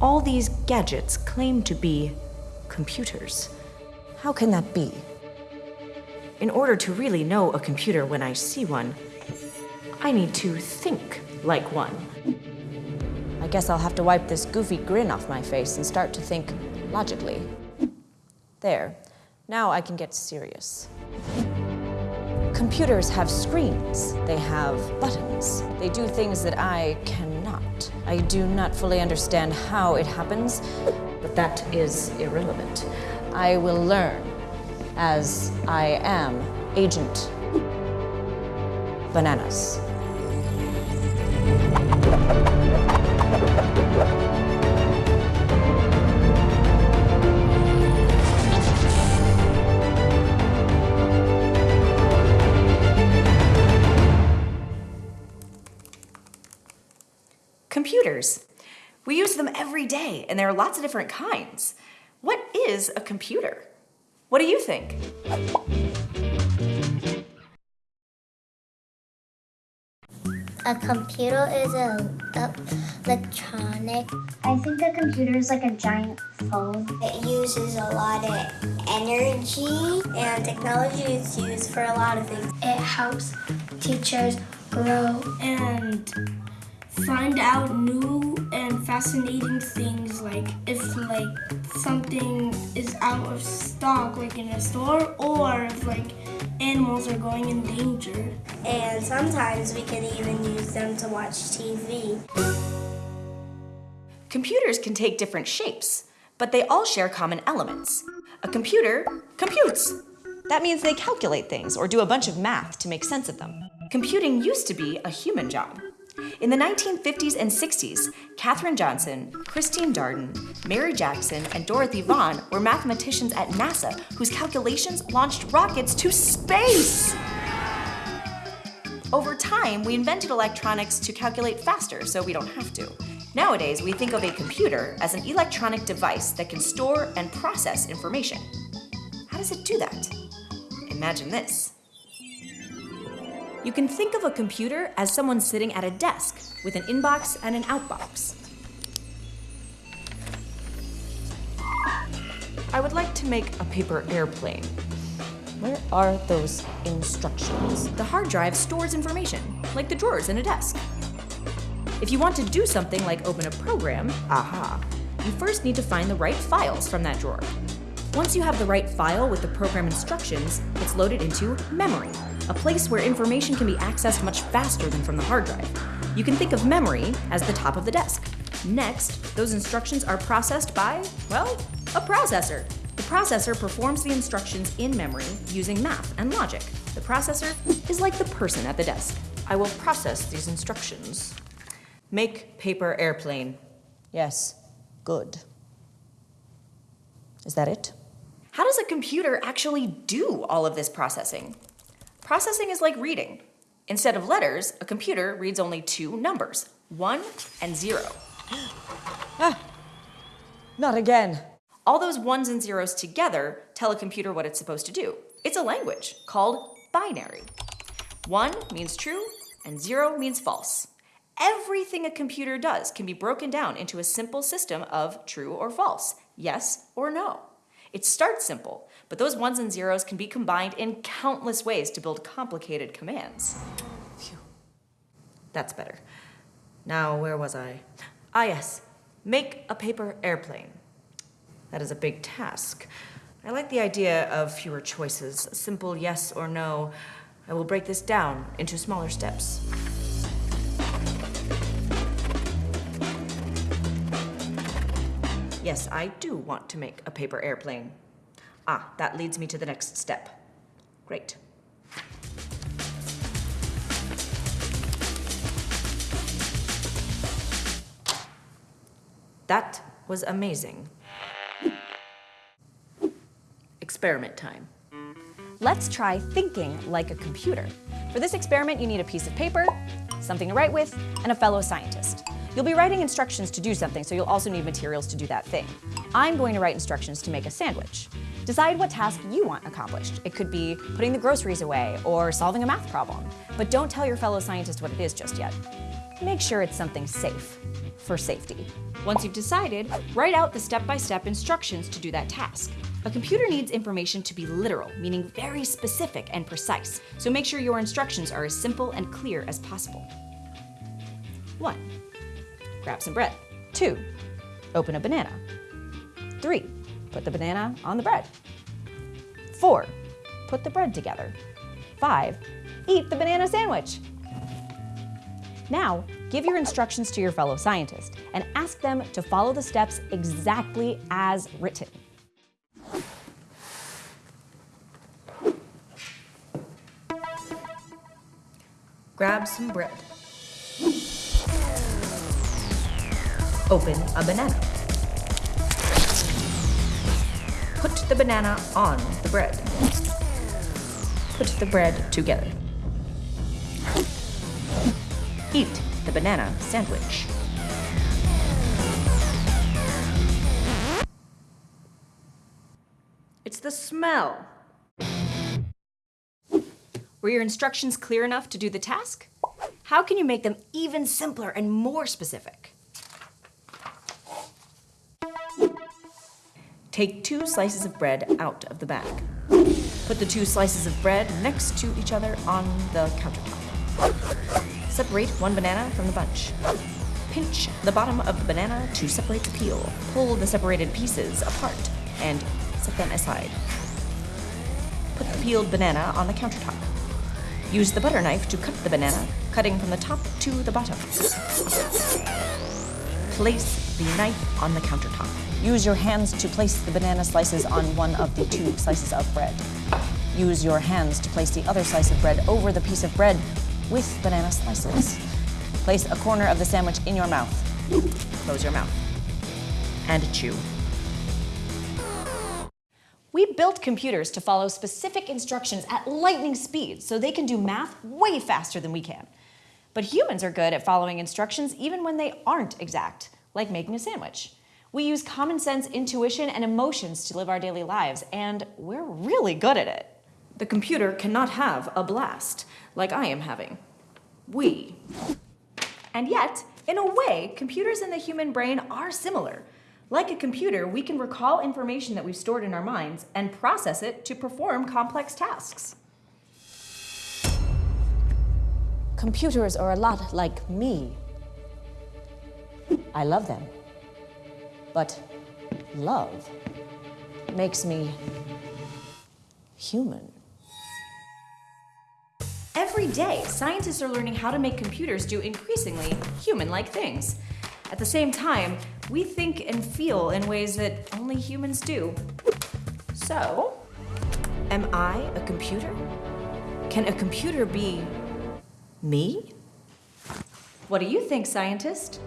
all these gadgets claim to be computers. How can that be? In order to really know a computer when I see one, I need to think like one. I guess I'll have to wipe this goofy grin off my face and start to think logically. There. Now I can get serious. Computers have screens. They have buttons. They do things that I I do not fully understand how it happens, but that is irrelevant. I will learn as I am Agent Bananas. Computers. We use them every day, and there are lots of different kinds. What is a computer? What do you think? A computer is a, a electronic. I think a computer is like a giant phone. It uses a lot of energy and technology is used for a lot of things. It helps teachers grow and find out new and fascinating things like if like something is out of stock like in a store or if like animals are going in danger. And sometimes we can even use them to watch TV. Computers can take different shapes, but they all share common elements. A computer computes. That means they calculate things or do a bunch of math to make sense of them. Computing used to be a human job. In the 1950s and 60s, Katherine Johnson, Christine Darden, Mary Jackson, and Dorothy Vaughan were mathematicians at NASA whose calculations launched rockets to space. Over time, we invented electronics to calculate faster so we don't have to. Nowadays, we think of a computer as an electronic device that can store and process information. How does it do that? Imagine this. You can think of a computer as someone sitting at a desk with an inbox and an outbox. I would like to make a paper airplane. Where are those instructions? The hard drive stores information, like the drawers in a desk. If you want to do something like open a program, aha, you first need to find the right files from that drawer. Once you have the right file with the program instructions, it's loaded into memory, a place where information can be accessed much faster than from the hard drive. You can think of memory as the top of the desk. Next, those instructions are processed by, well, a processor. The processor performs the instructions in memory using math and logic. The processor is like the person at the desk. I will process these instructions. Make paper airplane. Yes, good. Is that it? How does a computer actually do all of this processing? Processing is like reading. Instead of letters, a computer reads only two numbers, one and zero. ah, not again. All those ones and zeros together tell a computer what it's supposed to do. It's a language called binary. One means true and zero means false. Everything a computer does can be broken down into a simple system of true or false, yes or no. It starts simple, but those ones and zeros can be combined in countless ways to build complicated commands. Phew. That's better. Now, where was I? Ah, yes. Make a paper airplane. That is a big task. I like the idea of fewer choices, simple yes or no. I will break this down into smaller steps. Yes, I do want to make a paper airplane. Ah, that leads me to the next step. Great. That was amazing. Experiment time. Let's try thinking like a computer. For this experiment, you need a piece of paper, something to write with, and a fellow scientist. You'll be writing instructions to do something, so you'll also need materials to do that thing. I'm going to write instructions to make a sandwich. Decide what task you want accomplished. It could be putting the groceries away or solving a math problem. But don't tell your fellow scientist what it is just yet. make sure it's something safe for safety. Once you've decided, write out the step-by-step instructions to do that task. A computer needs information to be literal, meaning very specific and precise, so make sure your instructions are as simple and clear as possible. 1. Grab some bread. 2. Open a banana. 3. Put the banana on the bread. 4. Put the bread together. 5. Eat the banana sandwich. Now, give your instructions to your fellow scientist and ask them to follow the steps exactly as written. Grab some bread. Open a banana. Put the banana on the bread. Put the bread together. Eat the banana sandwich. It's the smell. Were your instructions clear enough to do the task? How can you make them even simpler and more specific? Take two slices of bread out of the bag. Put the two slices of bread next to each other on the countertop. Separate one banana from the bunch. Pinch the bottom of the banana to separate the peel. Pull the separated pieces apart and set them aside. Put the peeled banana on the countertop. Use the butter knife to cut the banana, cutting from the top to the bottom. Place the knife on the countertop. Use your hands to place the banana slices on one of the two slices of bread. Use your hands to place the other slice of bread over the piece of bread with banana slices. Place a corner of the sandwich in your mouth. Close your mouth. And chew. We built computers to follow specific instructions at lightning speed so they can do math way faster than we can. But humans are good at following instructions even when they aren't exact, like making a sandwich. We use common sense, intuition, and emotions to live our daily lives, and we're really good at it. The computer cannot have a blast, like I am having. We. And yet, in a way, computers and the human brain are similar. Like a computer, we can recall information that we've stored in our minds and process it to perform complex tasks. Computers are a lot like me. I love them. But love makes me human. Every day, scientists are learning how to make computers do increasingly human-like things. At the same time, we think and feel in ways that only humans do. So, am I a computer? Can a computer be me? What do you think, scientist?